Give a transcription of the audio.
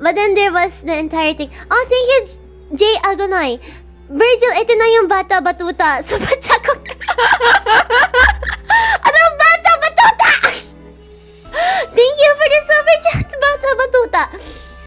But then there was the entire thing. Oh, thank you, Jay Agonoy. Virgil, ito na yung bata batuta. So Sa ko. Anong bata batuta? thank you for the super chat, bata batuta.